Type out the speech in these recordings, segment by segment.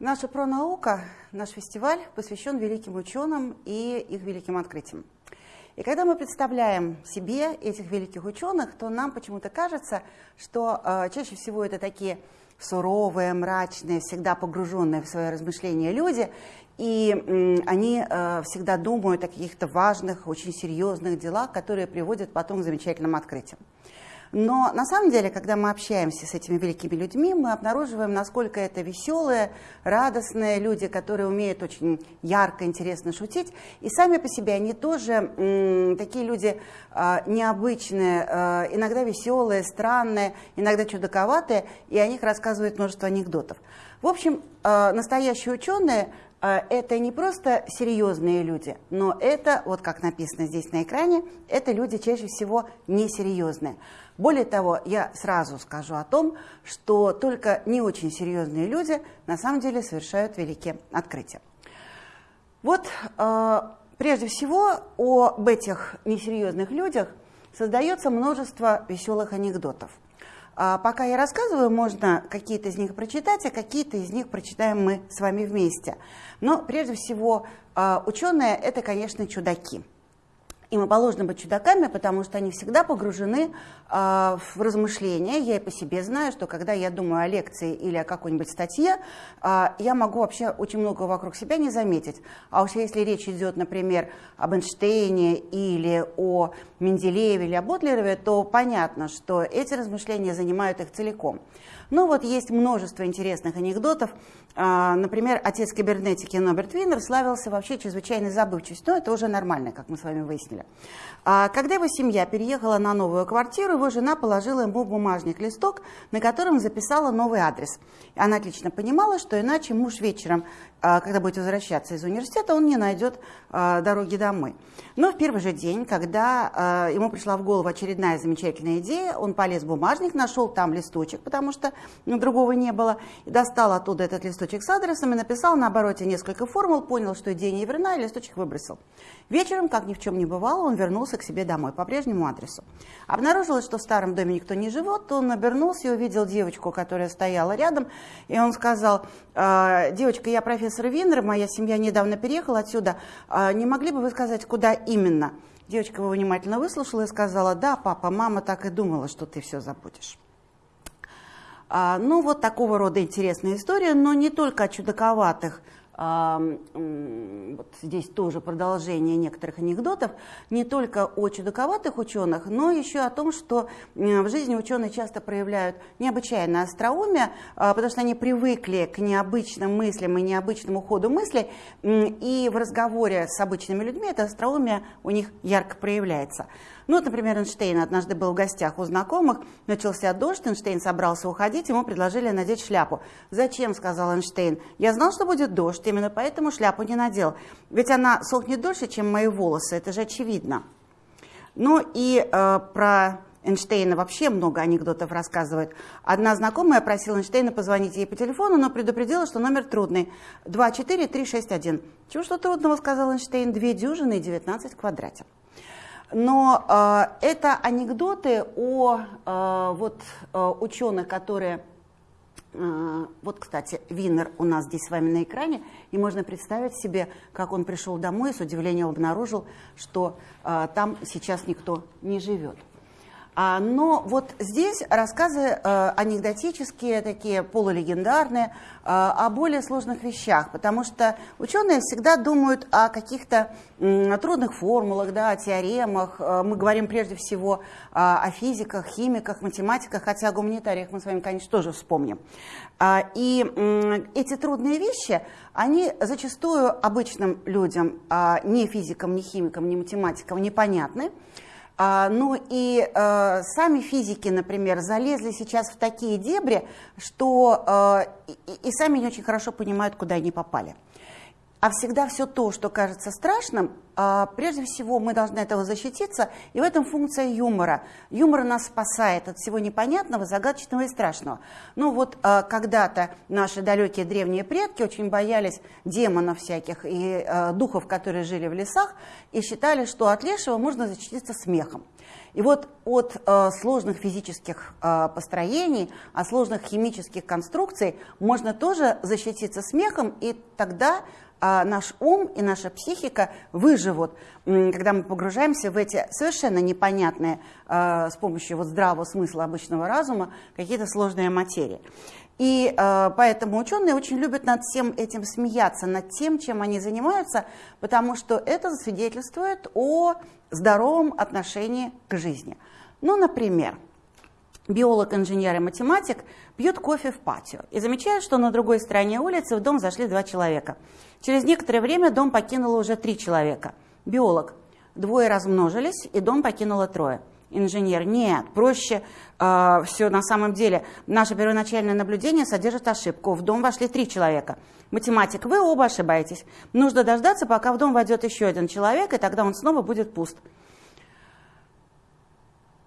Наша пронаука, наш фестиваль посвящен великим ученым и их великим открытиям. И когда мы представляем себе этих великих ученых, то нам почему-то кажется, что э, чаще всего это такие суровые, мрачные, всегда погруженные в свои размышления люди, и они э, всегда думают о каких-то важных, очень серьезных делах, которые приводят потом к замечательным открытиям. Но на самом деле, когда мы общаемся с этими великими людьми, мы обнаруживаем, насколько это веселые, радостные люди, которые умеют очень ярко, интересно шутить. И сами по себе они тоже такие люди э, необычные, э, иногда веселые, странные, иногда чудаковатые, и о них рассказывают множество анекдотов. В общем, э, настоящие ученые это не просто серьезные люди, но это, вот как написано здесь на экране, это люди чаще всего несерьезные. Более того, я сразу скажу о том, что только не очень серьезные люди на самом деле совершают великие открытия. Вот э, прежде всего об этих несерьезных людях создается множество веселых анекдотов. А пока я рассказываю, можно какие-то из них прочитать, а какие-то из них прочитаем мы с вами вместе. Но прежде всего э, ученые – это, конечно, чудаки. Им положено быть чудаками, потому что они всегда погружены э, в размышления. Я и по себе знаю, что когда я думаю о лекции или о какой-нибудь статье, э, я могу вообще очень много вокруг себя не заметить. А уж если речь идет, например, об Эйнштейне или о Менделееве или о Ботлерове, то понятно, что эти размышления занимают их целиком. Ну вот есть множество интересных анекдотов. А, например, отец кибернетики Ноберт Виннер славился вообще чрезвычайной забывчивостью, но это уже нормально, как мы с вами выяснили. А, когда его семья переехала на новую квартиру, его жена положила ему в бумажник листок, на котором записала новый адрес. Она отлично понимала, что иначе муж вечером а, когда будет возвращаться из университета, он не найдет дороги домой. Но в первый же день, когда ему пришла в голову очередная замечательная идея, он полез в бумажник, нашел там листочек, потому что ну, другого не было, достал оттуда этот листочек с адресом и написал на обороте несколько формул, понял, что идея не верна, и листочек выбросил. Вечером, как ни в чем не бывало, он вернулся к себе домой по прежнему адресу. Обнаружилось, что в старом доме никто не живет, он обернулся и увидел девочку, которая стояла рядом, и он сказал, девочка, я профессор профессор Винер, моя семья недавно переехала отсюда. А не могли бы вы сказать, куда именно? Девочка его внимательно выслушала и сказала, да, папа, мама так и думала, что ты все забудешь. А, ну, вот такого рода интересная история, но не только о чудаковатых вот здесь тоже продолжение некоторых анекдотов, не только о чудаковатых ученых, но еще о том, что в жизни ученые часто проявляют необычайное остроумие, а, потому что они привыкли к необычным мыслям и необычному ходу мыслей, и в разговоре с обычными людьми это остроумие у них ярко проявляется. Ну, вот, например, Эйнштейн однажды был в гостях у знакомых, начался дождь, Эйнштейн собрался уходить, ему предложили надеть шляпу. «Зачем?» – сказал Эйнштейн. «Я знал, что будет дождь, именно поэтому шляпу не надел. Ведь она сохнет дольше, чем мои волосы, это же очевидно». Ну и э, про Эйнштейна вообще много анекдотов рассказывают. Одна знакомая просила Эйнштейна позвонить ей по телефону, но предупредила, что номер трудный. 24361. Чего что трудного, сказал Эйнштейн, две дюжины и 19 в квадрате. Но э, это анекдоты о э, вот, э, ученых, которые... Э, вот, кстати, Винер у нас здесь с вами на экране, и можно представить себе, как он пришел домой и с удивлением обнаружил, что э, там сейчас никто не живет. А, но вот здесь рассказы э, анекдотические, такие полулегендарные, э, о более сложных вещах, потому что ученые всегда думают о каких-то трудных формулах, да, о теоремах. Э, мы говорим прежде всего о физиках, химиках, математиках, хотя о гуманитариях мы с вами, конечно, тоже вспомним. А, и эти трудные вещи, они зачастую обычным людям, а, ни физикам, ни химикам, ни математикам непонятны. А, ну и э, сами физики, например, залезли сейчас в такие дебри, что э, и, и сами не очень хорошо понимают, куда они попали. А всегда все то, что кажется страшным, а, прежде всего мы должны этого защититься, и в этом функция юмора. Юмор нас спасает от всего непонятного, загадочного и страшного. Ну вот а, когда-то наши далекие древние предки очень боялись демонов всяких и а, духов, которые жили в лесах, и считали, что от лешего можно защититься смехом. И вот от э, сложных физических э, построений, от сложных химических конструкций можно тоже защититься смехом, и тогда а наш ум и наша психика выживут, когда мы погружаемся в эти совершенно непонятные а, с помощью вот здравого смысла обычного разума какие-то сложные материи. И э, поэтому ученые очень любят над всем этим смеяться, над тем, чем они занимаются, потому что это свидетельствует о здоровом отношении к жизни. Ну, например, биолог, инженер и математик пьют кофе в патио и замечают, что на другой стороне улицы в дом зашли два человека. Через некоторое время дом покинуло уже три человека. Биолог. Двое размножились, и дом покинуло трое. Инженер. Нет, проще э, все на самом деле. Наше первоначальное наблюдение содержит ошибку. В дом вошли три человека. Математик, вы оба ошибаетесь. Нужно дождаться, пока в дом войдет еще один человек, и тогда он снова будет пуст.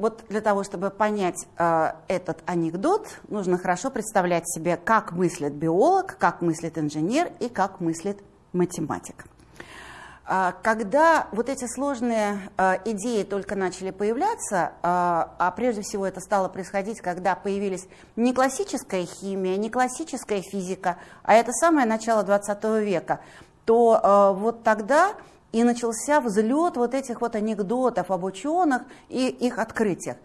Вот для того, чтобы понять э, этот анекдот, нужно хорошо представлять себе, как мыслит биолог, как мыслит инженер и как мыслит математик. Э, когда вот эти сложные э, идеи только начали появляться, э, а прежде всего это стало происходить, когда появились не классическая химия, не классическая физика, а это самое начало 20 века, то вот тогда и начался взлет вот этих вот анекдотов об ученых и их открытиях.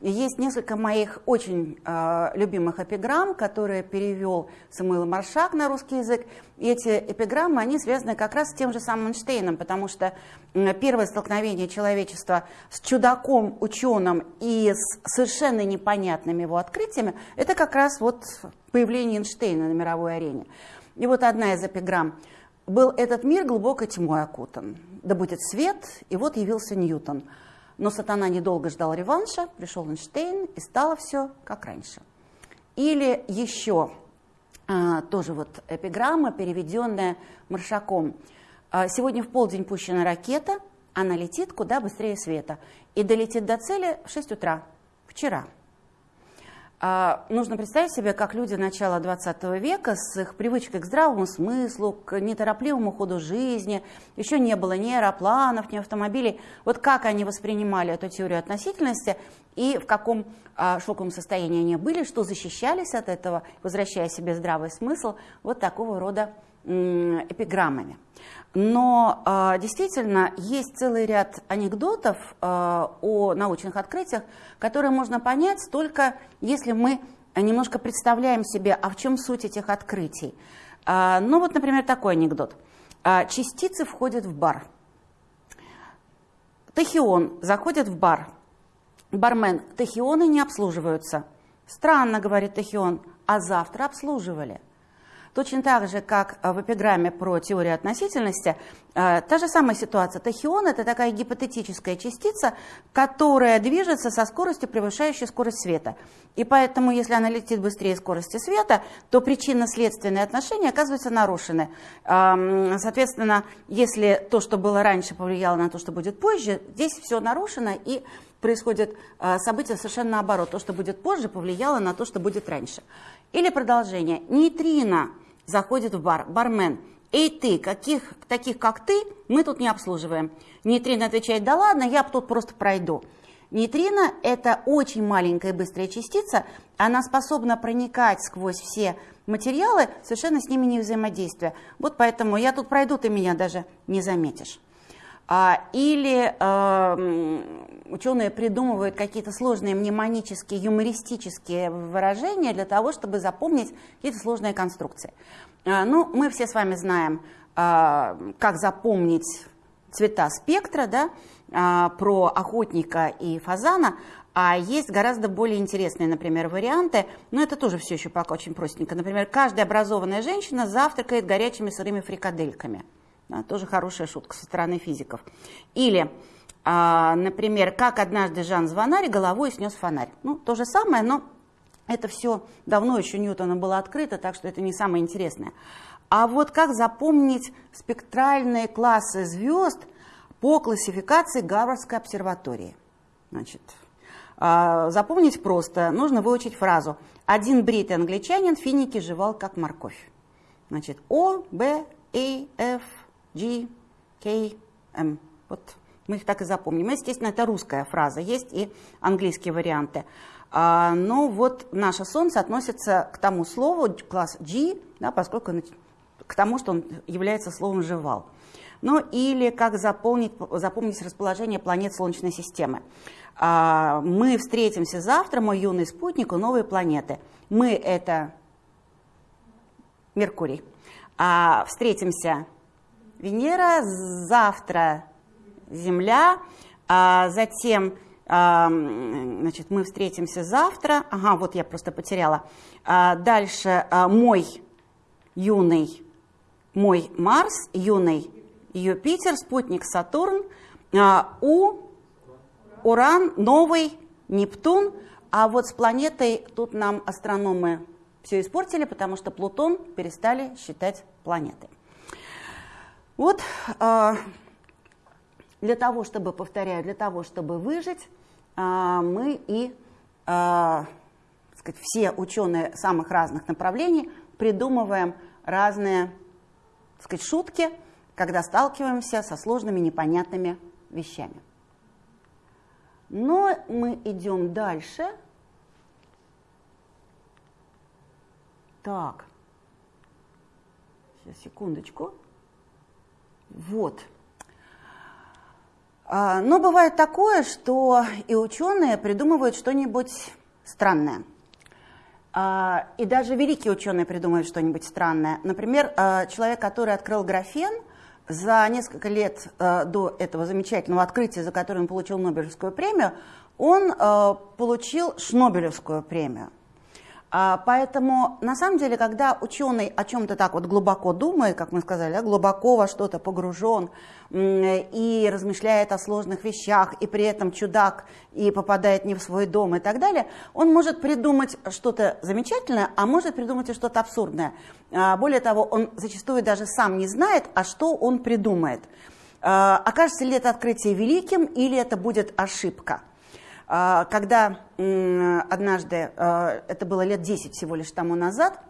Есть несколько моих очень э, любимых эпиграмм, которые перевел Самуил Маршак на русский язык. И эти эпиграммы, они связаны как раз с тем же самым Эйнштейном, потому что первое столкновение человечества с чудаком, ученым и с совершенно непонятными его открытиями, это как раз вот появление Эйнштейна на мировой арене. И вот одна из эпиграмм – был этот мир глубокой тьмой окутан. Да будет свет, и вот явился Ньютон. Но сатана недолго ждал реванша, пришел Эйнштейн, и стало все как раньше. Или еще а, тоже вот эпиграмма, переведенная Маршаком. А, сегодня в полдень пущена ракета, она летит куда быстрее света. И долетит до цели в 6 утра, вчера. А, нужно представить себе, как люди начала 20 века с их привычкой к здравому смыслу, к неторопливому ходу жизни, еще не было ни аэропланов, ни автомобилей. Вот как они воспринимали эту теорию относительности и в каком а, шоковом состоянии они были, что защищались от этого, возвращая себе здравый смысл, вот такого рода эпиграммами. Но э, действительно есть целый ряд анекдотов э, о научных открытиях, которые можно понять только если мы немножко представляем себе, а в чем суть этих открытий. Э, ну вот, например, такой анекдот. Частицы входят в бар. Тахион заходит в бар. Бармен, тахионы не обслуживаются. Странно, говорит Тахион, а завтра обслуживали. Точно так же, как э, в эпиграмме про теорию относительности, э, та же самая ситуация. Тахион – это такая гипотетическая частица, которая движется со скоростью, превышающей скорость света. И поэтому, если она летит быстрее скорости света, то причинно-следственные отношения оказываются нарушены. Соответственно, если то, что было раньше, повлияло на то, что будет позже, здесь все нарушено, и происходит э, событие совершенно наоборот. То, что будет позже, повлияло на то, что будет раньше. Или продолжение. Нейтрино заходит в бар, бармен. Эй ты, каких, таких как ты, мы тут не обслуживаем. Нейтрино отвечает, да ладно, я тут просто пройду. Нейтрино – это очень маленькая быстрая частица, она способна проникать сквозь все материалы, совершенно с ними не взаимодействуя. Вот поэтому я тут пройду, ты меня даже не заметишь. А, или э, ученые придумывают какие-то сложные мнемонические, юмористические выражения для того, чтобы запомнить какие-то сложные конструкции. А, ну, мы все с вами знаем, а, как запомнить цвета спектра, да, про охотника и фазана, а есть гораздо более интересные, например, варианты, но это тоже все еще пока очень простенько. Например, каждая образованная женщина завтракает горячими сырыми фрикадельками. Тоже хорошая шутка со стороны физиков. Или, а, например, как однажды Жан Звонарь головой снес фонарь. Ну, то же самое, но это все давно еще Ньютона было открыто, так что это не самое интересное. А вот как запомнить спектральные классы звезд по классификации Гарвардской обсерватории? Значит, а, запомнить просто, нужно выучить фразу. Один бритый англичанин финики жевал как морковь. Значит, О, Б, А, Ф, G, K, M. Вот мы их так и запомним. Естественно, это русская фраза, есть и английские варианты. А, но вот наше Солнце относится к тому слову, класс G, да, поскольку к тому, что он является словом «жевал». Ну или как запомнить, запомнить расположение планет Солнечной системы. А, мы встретимся завтра, мой юный спутник, у новой планеты. Мы – это Меркурий. А встретимся Венера, завтра Земля, а затем а, значит, мы встретимся завтра. Ага, вот я просто потеряла. А, дальше а, мой юный, мой Марс, юный Юпитер, спутник Сатурн, а, у Уран, новый Нептун, а вот с планетой тут нам астрономы все испортили, потому что Плутон перестали считать планетой. Вот а, для того, чтобы, повторяю, для того, чтобы выжить, а, мы и сказать, все ученые самых разных направлений придумываем разные сказать, шутки, когда сталкиваемся со сложными непонятными вещами. Но мы идем дальше. Так, сейчас, секундочку. Вот. А, но бывает такое, что и ученые придумывают что-нибудь странное. А, и даже великие ученые придумывают что-нибудь странное. Например, а, человек, который открыл графен, за несколько лет до этого замечательного открытия, за которое он получил Нобелевскую премию, он получил Шнобелевскую премию. А, поэтому, на самом деле, когда ученый о чем-то так вот глубоко думает, как мы сказали, глубоко во что-то погружен и размышляет о сложных вещах, и при этом чудак и попадает не в свой дом и так далее, он может придумать что-то замечательное, а может придумать и что-то абсурдное. А, более того, он зачастую даже сам не знает, а что он придумает. А, окажется ли это открытие великим или это будет ошибка. А, когда однажды, а, это было лет 10 всего лишь тому назад,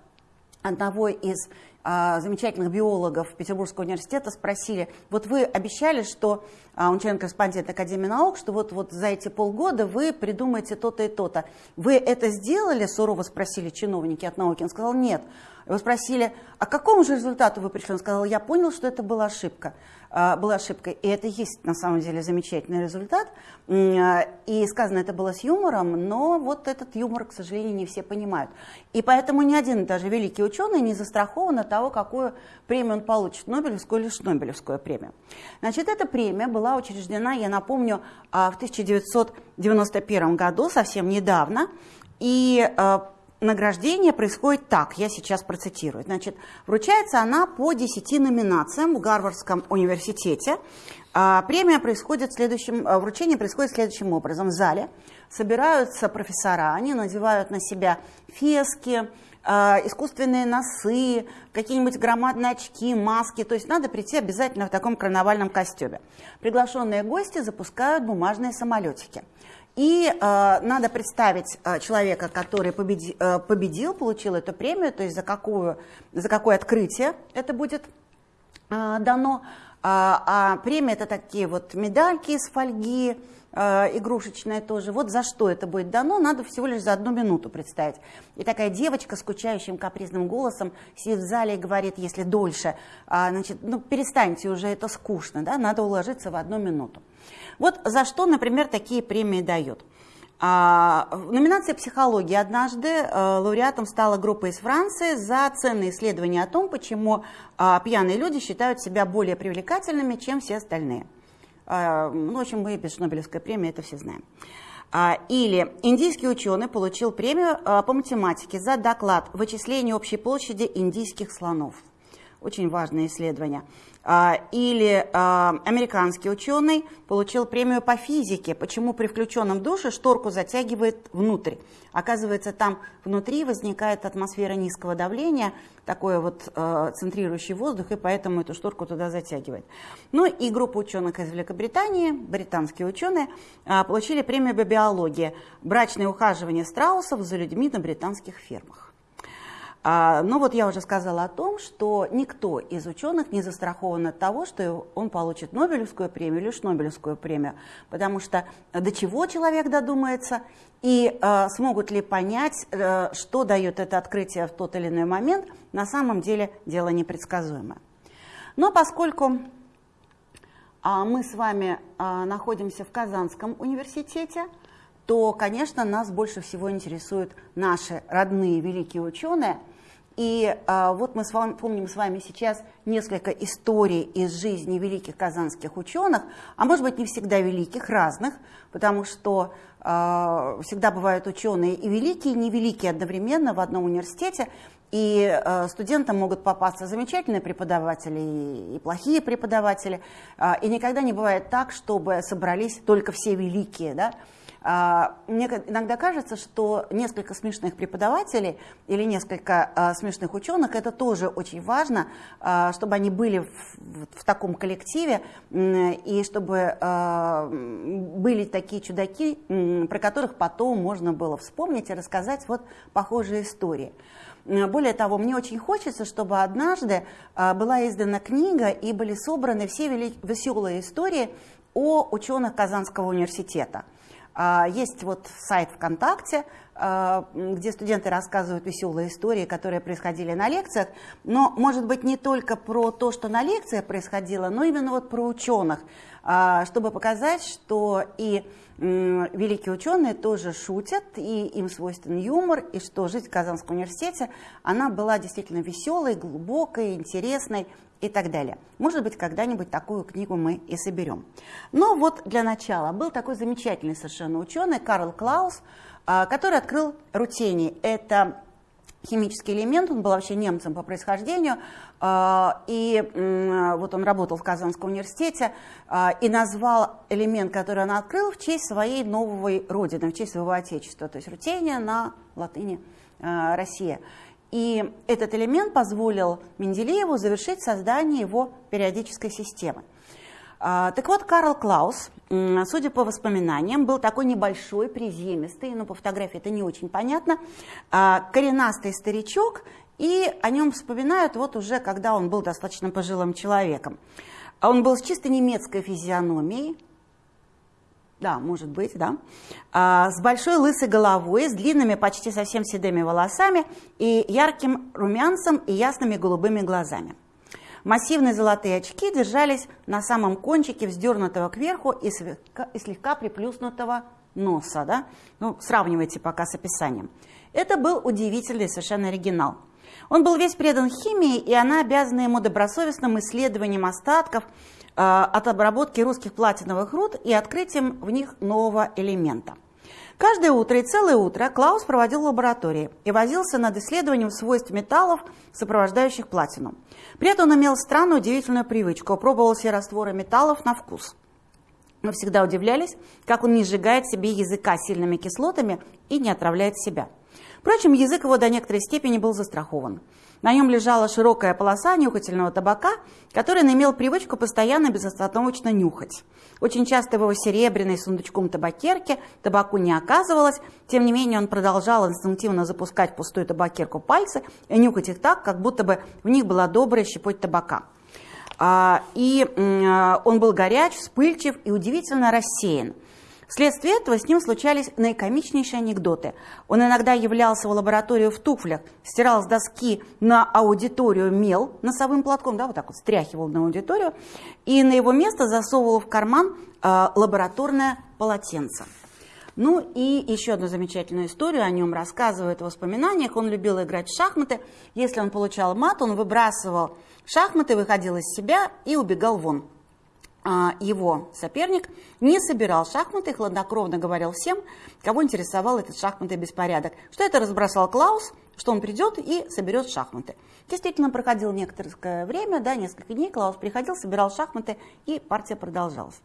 одного из а, замечательных биологов Петербургского университета спросили, вот вы обещали, что, он член-корреспондент Академии наук, что вот, вот за эти полгода вы придумаете то-то и то-то. Вы это сделали? Сурово спросили чиновники от науки. Он сказал, нет. Его спросили, а к какому же результату вы пришли? Он сказал, я понял, что это была ошибка. А, была ошибкой. И это есть на самом деле замечательный результат. А, и сказано это было с юмором, но вот этот юмор, к сожалению, не все понимают. И поэтому ни один даже великий ученый не застрахован от того, какую премию он получит, Нобелевскую или Шнобелевскую премию. Значит, эта премия была учреждена, я напомню, а, в 1991 году, совсем недавно. И награждение происходит так, я сейчас процитирую. Значит, вручается она по 10 номинациям в Гарвардском университете. А, премия происходит следующим, а, вручение происходит следующим образом. В зале собираются профессора, они надевают на себя фески, а, искусственные носы, какие-нибудь громадные очки, маски. То есть надо прийти обязательно в таком карнавальном костюме. Приглашенные гости запускают бумажные самолетики. И э, надо представить э, человека, который победи, э, победил, получил эту премию, то есть за, какую, за какое открытие это будет э, дано. А, а премия это такие вот медальки из фольги, э, игрушечная тоже. Вот за что это будет дано, надо всего лишь за одну минуту представить. И такая девочка с скучающим капризным голосом сидит в зале и говорит, если дольше, а, значит, ну перестаньте уже, это скучно, да, надо уложиться в одну минуту. Вот за что, например, такие премии дают. А, в номинации «Психология» однажды а, лауреатом стала группа из Франции за ценные исследования о том, почему а, пьяные люди считают себя более привлекательными, чем все остальные. А, ну, в общем, мы без Нобелевской премии это все знаем. А, или индийский ученый получил премию а, по математике за доклад «Вычисление общей площади индийских слонов». Очень важное исследование. А, или а, американский ученый получил премию по физике, почему при включенном душе шторку затягивает внутрь. Оказывается, там внутри возникает атмосфера низкого давления, такой вот э, центрирующий воздух, и поэтому эту шторку туда затягивает. Ну и группа ученых из Великобритании, британские ученые, получили премию по биологии «Брачное ухаживание страусов за людьми на британских фермах». А, ну вот я уже сказала о том, что никто из ученых не застрахован от того, что он получит Нобелевскую премию или Шнобелевскую премию, потому что до чего человек додумается и э, смогут ли понять, э, что дает это открытие в тот или иной момент, на самом деле дело непредсказуемое. Но поскольку а, мы с вами а, находимся в Казанском университете, то, конечно, нас больше всего интересуют наши родные великие ученые – и а, вот мы с вами, помним с вами сейчас несколько историй из жизни великих казанских ученых, а может быть не всегда великих, разных, потому что а, всегда бывают ученые и великие, и невеликие одновременно в одном университете, и э, студентам могут попасться замечательные преподаватели и, и плохие преподаватели. Э, и никогда не бывает так, чтобы собрались только все великие. Да? А, мне иногда кажется, что несколько смешных преподавателей или несколько а, смешных ученых, это тоже очень важно, а, чтобы они были в, таком коллективе, и чтобы были такие чудаки, про которых потом можно было вспомнить и рассказать вот похожие истории. Более того, мне очень хочется, чтобы однажды была издана книга и были собраны все веселые истории о ученых Казанского университета. А, есть вот сайт ВКонтакте, а, где студенты рассказывают веселые истории, которые происходили на лекциях, но, может быть, не только про то, что на лекциях происходило, но именно вот про ученых, а, чтобы показать, что и великие ученые тоже шутят, и им свойственен юмор, и что жизнь в Казанском университете, она была действительно веселой, глубокой, интересной, и так далее. Может быть, когда-нибудь такую книгу мы и соберем. Но вот для начала был такой замечательный совершенно ученый Карл Клаус, а, который открыл рутений. Это химический элемент, он был вообще немцем по происхождению, а, и вот он работал в Казанском университете а, и назвал элемент, который он открыл, в честь своей новой родины, в честь своего отечества, то есть рутения на латыни Россия. И этот элемент позволил Менделееву завершить создание его периодической системы. А, так вот, Карл Клаус, судя по воспоминаниям, был такой небольшой, приземистый, но по фотографии это не очень понятно, а, коренастый старичок, и о нем вспоминают вот уже, когда он был достаточно пожилым человеком. Он был с чисто немецкой физиономией, да, может быть, да. А, с большой лысой головой, с длинными, почти совсем седыми волосами и ярким румянцем и ясными голубыми глазами. Массивные золотые очки держались на самом кончике вздернутого кверху и слегка, и слегка приплюснутого носа. Да? Ну, сравнивайте пока с описанием. Это был удивительный совершенно оригинал. Он был весь предан химии, и она обязана ему добросовестным исследованием остатков Э, от обработки русских платиновых руд и открытием в них нового элемента. Каждое утро и целое утро Клаус проводил в лаборатории и возился над исследованием свойств металлов, сопровождающих платину. При этом он имел странную удивительную привычку, пробовал все растворы металлов на вкус. Мы всегда удивлялись, как он не сжигает себе языка сильными кислотами и не отравляет себя. Впрочем, язык его до некоторой степени был застрахован. На нем лежала широкая полоса нюхательного табака, который он имел привычку постоянно безостановочно нюхать. Очень часто в его серебряной сундучком табакерке табаку не оказывалось, тем не менее он продолжал инстинктивно запускать пустую табакерку пальцы и нюхать их так, как будто бы в них была добрая щепоть табака. А, и он был горяч, вспыльчив и удивительно рассеян. Вследствие этого с ним случались наикомичнейшие анекдоты. Он иногда являлся в лабораторию в туфлях, стирал с доски на аудиторию мел носовым платком, да, вот так вот стряхивал на аудиторию, и на его место засовывал в карман э, лабораторное полотенце. Ну и еще одну замечательную историю о нем рассказывает в воспоминаниях. Он любил играть в шахматы. Если он получал мат, он выбрасывал шахматы, выходил из себя и убегал вон. А, его соперник не собирал шахматы, хладнокровно говорил всем, кого интересовал этот шахматный беспорядок, что это разбросал Клаус, что он придет и соберет шахматы. Действительно, проходило некоторое время, да, несколько дней, Клаус приходил, собирал шахматы, и партия продолжалась.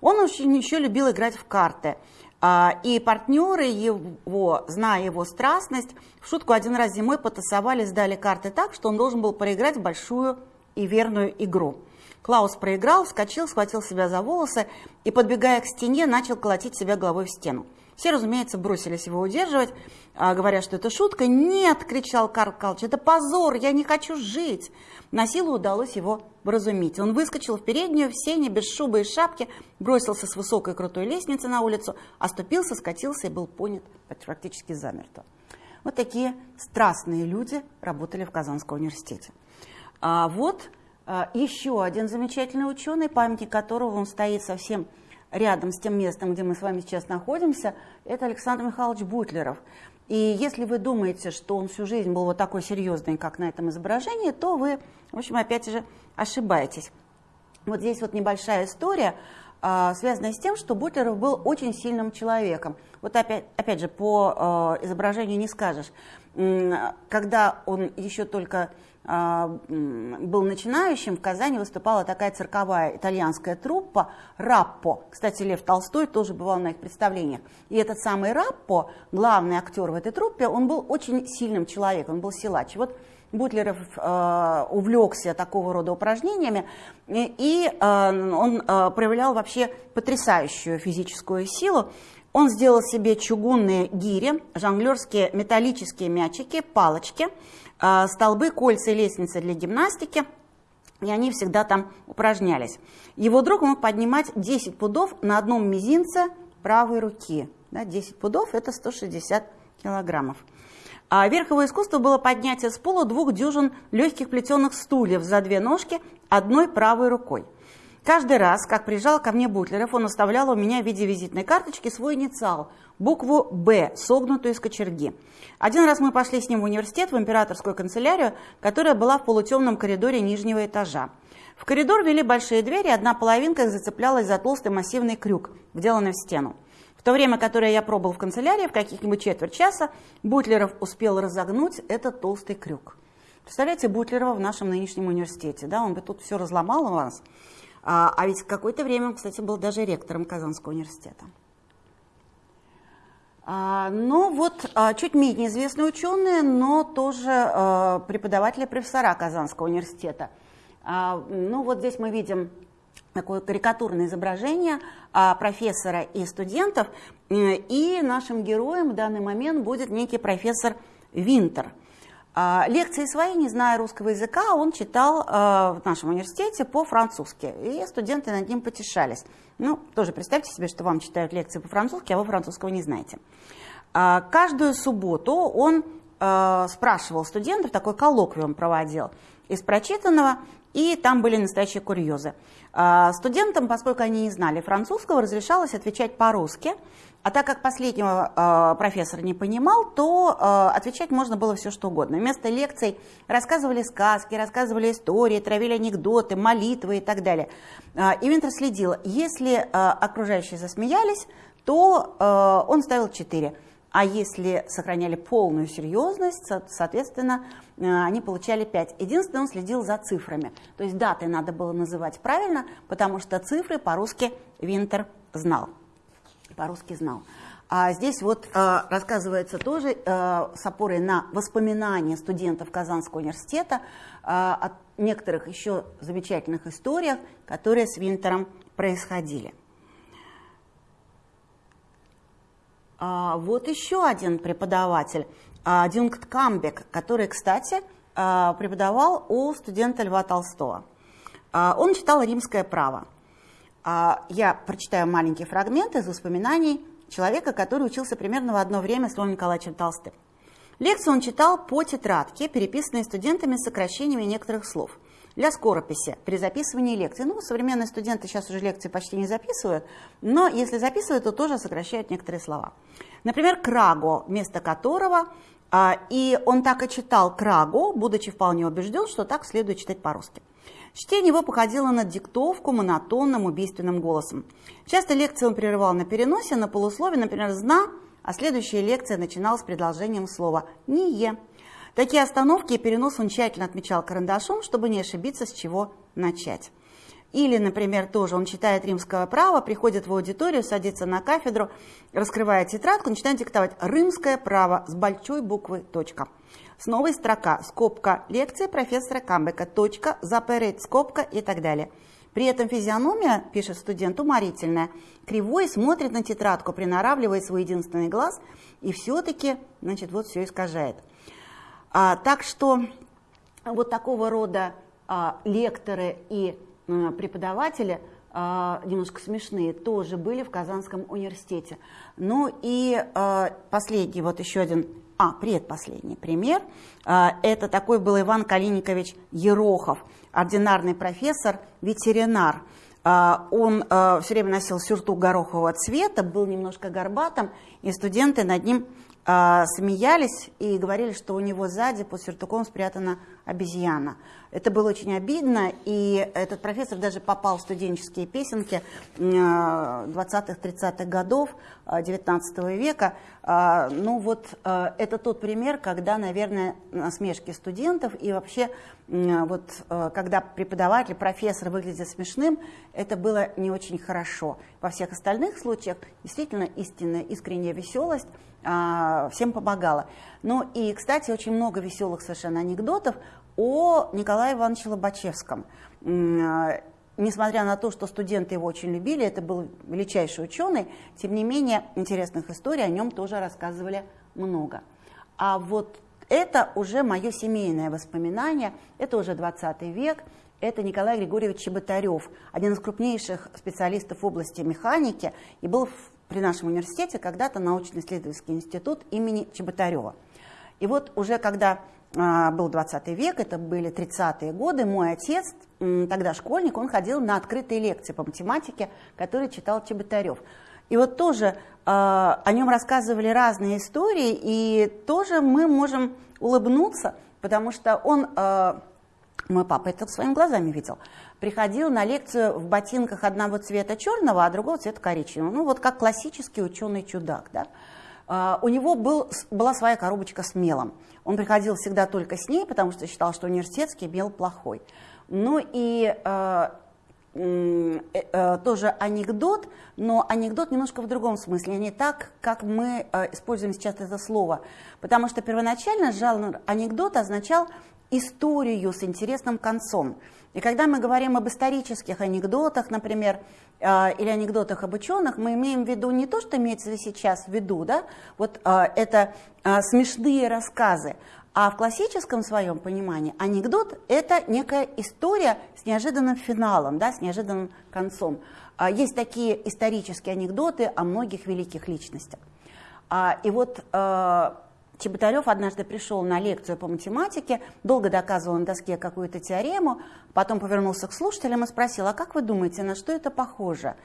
Он очень еще любил играть в карты. А, и партнеры его, зная его страстность, в шутку один раз зимой потасовали, сдали карты так, что он должен был проиграть большую и верную игру. Клаус проиграл, вскочил, схватил себя за волосы и, подбегая к стене, начал колотить себя головой в стену. Все, разумеется, бросились его удерживать, а, говоря, что это шутка. «Нет!» – кричал Карл Калч, «это позор! Я не хочу жить!» На силу удалось его вразумить. Он выскочил в переднюю, в сене, без шубы и шапки, бросился с высокой крутой лестницы на улицу, оступился, скатился и был понят практически замертво. Вот такие страстные люди работали в Казанском университете. А вот еще один замечательный ученый, памятник которого он стоит совсем рядом с тем местом, где мы с вами сейчас находимся, это Александр Михайлович Бутлеров. И если вы думаете, что он всю жизнь был вот такой серьезный, как на этом изображении, то вы, в общем, опять же, ошибаетесь. Вот здесь вот небольшая история, а, связанная с тем, что Бутлеров был очень сильным человеком. Вот опять, опять же, по а, изображению не скажешь. Когда он еще только а, был начинающим, в Казани выступала такая цирковая итальянская труппа «Раппо». Кстати, Лев Толстой тоже бывал на их представлениях. И этот самый Раппо, главный актер в этой труппе, он был очень сильным человеком, он был силач. Вот Бутлеров э, увлекся такого рода упражнениями, и, и э, он э, проявлял вообще потрясающую физическую силу. Он сделал себе чугунные гири, жонглерские металлические мячики, палочки – а, столбы, кольца и лестницы для гимнастики, и они всегда там упражнялись. Его друг мог поднимать 10 пудов на одном мизинце правой руки. Да, 10 пудов – это 160 килограммов. А верховое искусство было поднятие с пола двух дюжин легких плетеных стульев за две ножки одной правой рукой. Каждый раз, как приезжал ко мне Бутлеров, он оставлял у меня в виде визитной карточки свой инициал – букву «Б», согнутую из кочерги. Один раз мы пошли с ним в университет, в императорскую канцелярию, которая была в полутемном коридоре нижнего этажа. В коридор вели большие двери, одна половинка их зацеплялась за толстый массивный крюк, вделанный в стену. В то время, которое я пробыл в канцелярии, в каких-нибудь четверть часа, Бутлеров успел разогнуть этот толстый крюк. Представляете, Бутлерова в нашем нынешнем университете, да, он бы тут все разломал у вас. А, а ведь какое-то время он, кстати, был даже ректором Казанского университета. А, ну вот, а, чуть менее известные ученые, но тоже преподаватели профессора Казанского университета. Ну вот здесь мы видим такое карикатурное изображение профессора и студентов, и нашим героем в данный момент будет некий профессор Винтер – лекции свои, не зная русского языка, он читал а, в нашем университете по-французски, и студенты над ним потешались. Ну, тоже представьте себе, что вам читают лекции по-французски, а вы французского не знаете. А, каждую субботу он спрашивал студентов, такой коллоквиум проводил из прочитанного, и там были настоящие курьезы. Студентам, поскольку они не знали французского, разрешалось отвечать по-русски, а так как последнего э, профессор не понимал, то э, отвечать можно было все что угодно. Вместо лекций рассказывали сказки, рассказывали истории, травили анекдоты, молитвы и так далее. Э, и Винтер следил. Если э, окружающие засмеялись, то э, он ставил 4. А если сохраняли полную серьезность, соответственно, они получали 5. Единственное, он следил за цифрами. То есть даты надо было называть правильно, потому что цифры по-русски Винтер знал по-русски знал. А здесь вот э, рассказывается тоже э, с опорой на воспоминания студентов Казанского университета э, о некоторых еще замечательных историях, которые с Винтером происходили. А, вот еще один преподаватель, э, Дюнгт Камбек, который, кстати, э, преподавал у студента Льва Толстого. Э, он читал римское право. А, я прочитаю маленький фрагмент из воспоминаний человека, который учился примерно в одно время с Львом Николаевичем Толстым. Лекцию он читал по тетрадке, переписанной студентами с сокращениями некоторых слов для скорописи при записывании лекций. Ну, современные студенты сейчас уже лекции почти не записывают, но если записывают, то тоже сокращают некоторые слова. Например, «краго», вместо которого, а, и он так и читал «краго», будучи вполне убежден, что так следует читать по-русски. Чтение его походило на диктовку монотонным убийственным голосом. Часто лекции он прерывал на переносе, на полуслове, например, «зна», а следующая лекция начиналась с предложением слова «не». Такие остановки и перенос он тщательно отмечал карандашом, чтобы не ошибиться, с чего начать. Или, например, тоже он читает римское право, приходит в аудиторию, садится на кафедру, раскрывает тетрадку, начинает диктовать «Римское право» с большой буквы «точка». С новой строка, скобка, лекция профессора Камбека, точка, запереть, скобка и так далее. При этом физиономия, пишет студент, уморительная. Кривой смотрит на тетрадку, приноравливает свой единственный глаз и все-таки, значит, вот все искажает. А, так что вот такого рода а, лекторы и а, преподаватели а, немножко смешные тоже были в Казанском университете. Ну и а, последний, вот еще один, а, предпоследний пример, а, это такой был Иван Калиникович Ерохов, ординарный профессор, ветеринар. А, он а, все время носил сюртук горохового цвета, был немножко горбатым, и студенты над ним а, смеялись и говорили, что у него сзади под сюртуком спрятана обезьяна. Это было очень обидно, и этот профессор даже попал в студенческие песенки 20-30-х годов 19 века. Ну вот это тот пример, когда, наверное, насмешки студентов и вообще вот когда преподаватель, профессор выглядит смешным, это было не очень хорошо. Во всех остальных случаях действительно истинная, искренняя веселость а, всем помогала. Ну и, кстати, очень много веселых совершенно анекдотов о Николае Ивановиче Лобачевском. А, несмотря на то, что студенты его очень любили, это был величайший ученый, тем не менее интересных историй о нем тоже рассказывали много. А вот это уже мое семейное воспоминание, это уже 20 век, это Николай Григорьевич Чеботарев, один из крупнейших специалистов в области механики и был при нашем университете когда-то научно-исследовательский институт имени Чеботарева. И вот уже когда а, был 20 век, это были 30-е годы, мой отец, тогда школьник, он ходил на открытые лекции по математике, которые читал Чеботарев. И вот тоже э, о нем рассказывали разные истории, и тоже мы можем улыбнуться, потому что он, э, мой папа это своими глазами видел, приходил на лекцию в ботинках одного цвета черного, а другого цвета коричневого. Ну вот как классический ученый-чудак. Да? Uh, у него был, была своя коробочка с мелом. Он приходил всегда только с ней, потому что считал, что университетский мел плохой. Ну и uh, тоже анекдот, но анекдот немножко в другом смысле, не так, как мы используем сейчас это слово. Потому что первоначально жанр анекдот означал историю с интересным концом. И когда мы говорим об исторических анекдотах, например, а, или анекдотах об ученых, мы имеем в виду не то, что имеется сейчас в виду, да, вот а, это а, смешные рассказы, а в классическом своем понимании анекдот – это некая история с неожиданным финалом, да, с неожиданным концом. Есть такие исторические анекдоты о многих великих личностях. И вот Чеботарев однажды пришел на лекцию по математике, долго доказывал на доске какую-то теорему, потом повернулся к слушателям и спросил, а как вы думаете, на что это похоже?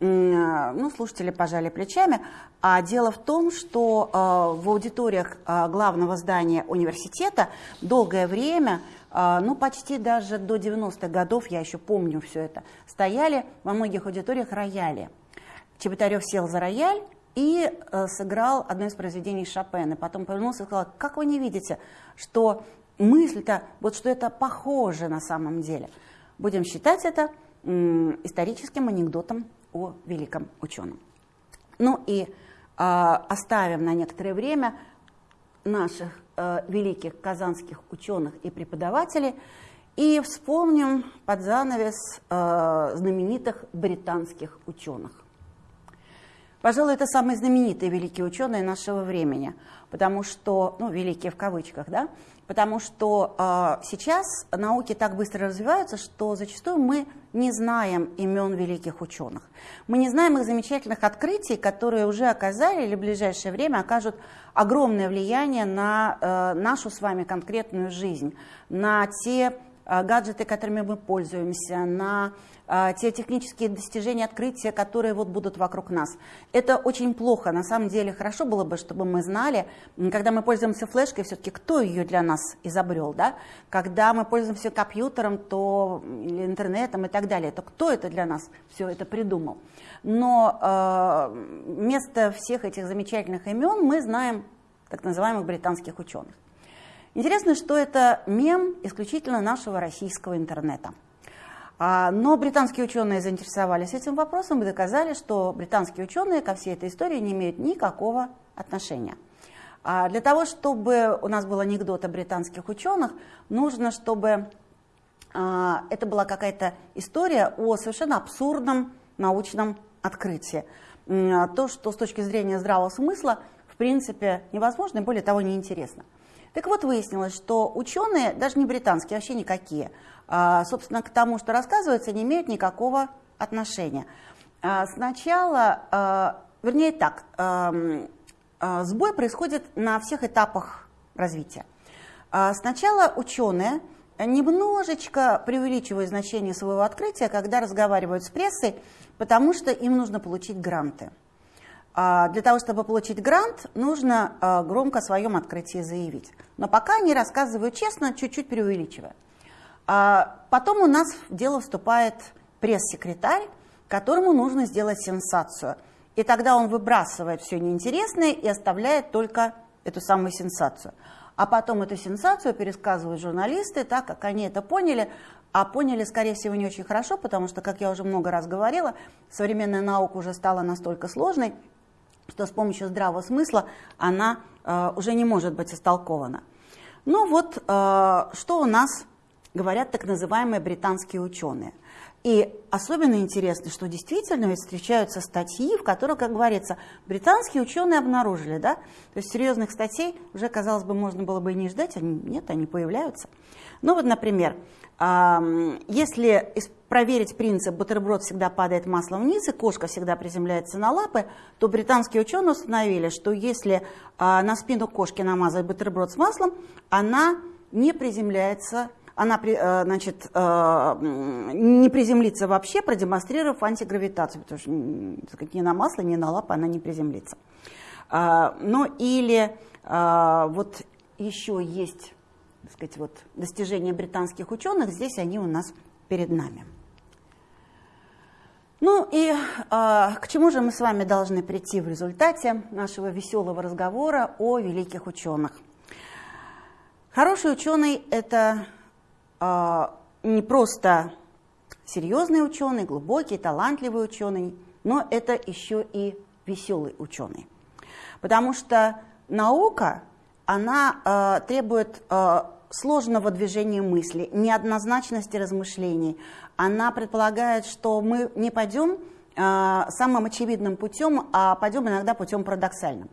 Ну, слушатели пожали плечами. А дело в том, что э, в аудиториях э, главного здания университета долгое время, э, ну, почти даже до 90-х годов, я еще помню все это, стояли во многих аудиториях рояли. Чеботарев сел за рояль, и э, сыграл одно из произведений Шопена. Потом повернулся и сказал, как вы не видите, что мысль-то, вот что это похоже на самом деле. Будем считать это историческим анекдотом о великом ученом. Ну и э, оставим на некоторое время наших э, великих казанских ученых и преподавателей и вспомним под занавес э, знаменитых британских ученых. Пожалуй, это самые знаменитые великие ученые нашего времени, потому что, ну, великие в кавычках, да, потому что э, сейчас науки так быстро развиваются, что зачастую мы не знаем имен великих ученых. Мы не знаем их замечательных открытий, которые уже оказали или в ближайшее время окажут огромное влияние на э, нашу с вами конкретную жизнь, на те гаджеты, которыми мы пользуемся, на а, те технические достижения, открытия, которые вот будут вокруг нас. Это очень плохо. На самом деле хорошо было бы, чтобы мы знали, когда мы пользуемся флешкой, все-таки кто ее для нас изобрел. Да? Когда мы пользуемся компьютером то, или интернетом и так далее, то кто это для нас все это придумал. Но э, вместо всех этих замечательных имен мы знаем так называемых британских ученых. Интересно, что это мем исключительно нашего российского интернета. А, но британские ученые заинтересовались этим вопросом и доказали, что британские ученые ко всей этой истории не имеют никакого отношения. А для того, чтобы у нас был анекдот о британских ученых, нужно, чтобы а, это была какая-то история о совершенно абсурдном научном открытии. То, что с точки зрения здравого смысла, в принципе, невозможно и более того, неинтересно. Так вот, выяснилось, что ученые, даже не британские, вообще никакие, а, собственно, к тому, что рассказывается, не имеют никакого отношения. А, сначала, а, вернее так, сбой происходит на всех этапах развития. Сначала ученые немножечко преувеличивают значение своего открытия, когда разговаривают с прессой, потому что им нужно получить гранты. Для того, чтобы получить грант, нужно громко о своем открытии заявить. Но пока они рассказывают честно, чуть-чуть преувеличивая. А потом у нас в дело вступает пресс-секретарь, которому нужно сделать сенсацию. И тогда он выбрасывает все неинтересное и оставляет только эту самую сенсацию. А потом эту сенсацию пересказывают журналисты так, как они это поняли, а поняли, скорее всего, не очень хорошо, потому что, как я уже много раз говорила, современная наука уже стала настолько сложной, что с помощью здравого смысла она э, уже не может быть истолкована. Ну вот, э, что у нас говорят так называемые британские ученые. И особенно интересно, что действительно ведь встречаются статьи, в которых, как говорится, британские ученые обнаружили, да? То есть серьезных статей уже, казалось бы, можно было бы и не ждать, они, нет, они появляются. Ну вот, например, если проверить принцип «бутерброд всегда падает маслом вниз» и «кошка всегда приземляется на лапы», то британские ученые установили, что если а, на спину кошки намазать бутерброд с маслом, она не приземляется она э, значит, э, не приземлится вообще, продемонстрировав антигравитацию, потому что ни на масло, ни на лапы она не приземлится. А, ну или а, вот еще есть сказать, вот, достижения британских ученых, здесь они у нас перед нами. Ну и э, к чему же мы с вами должны прийти в результате нашего веселого разговора о великих ученых? Хороший ученый – это а, не просто серьезный ученый, глубокий, талантливый ученый, но это еще и веселый ученый. Потому что наука, она э, требует э, сложного движения мысли, неоднозначности размышлений. Она предполагает, что мы не пойдем э, самым очевидным путем, а пойдем иногда путем парадоксальным.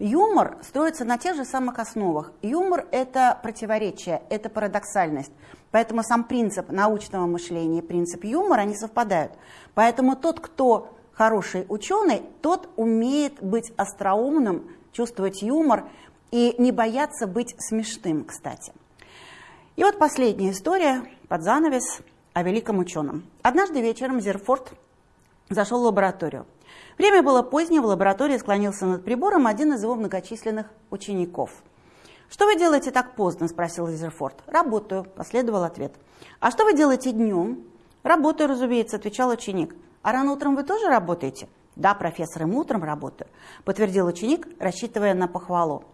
Юмор строится на тех же самых основах. Юмор – это противоречие, это парадоксальность. Поэтому сам принцип научного мышления и принцип юмора, они совпадают. Поэтому тот, кто хороший ученый, тот умеет быть остроумным, чувствовать юмор и не бояться быть смешным, кстати. И вот последняя история под занавес о великом ученом. Однажды вечером Зерфорд зашел в лабораторию. Время было позднее, в лаборатории склонился над прибором один из его многочисленных учеников. «Что вы делаете так поздно?» – спросил Изерфорд. «Работаю», – последовал ответ. «А что вы делаете днем?» «Работаю, разумеется», – отвечал ученик. «А рано утром вы тоже работаете?» «Да, профессор, им утром работаю», – подтвердил ученик, рассчитывая на похвалу.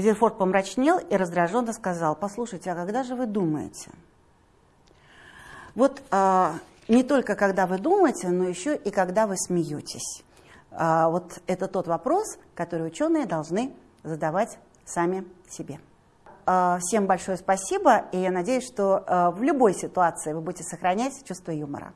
Зерфорд помрачнел и раздраженно сказал, «Послушайте, а когда же вы думаете?» Вот э, не только когда вы думаете, но еще и когда вы смеетесь. А, вот это тот вопрос, который ученые должны задавать сами себе. А, всем большое спасибо, и я надеюсь, что а, в любой ситуации вы будете сохранять чувство юмора.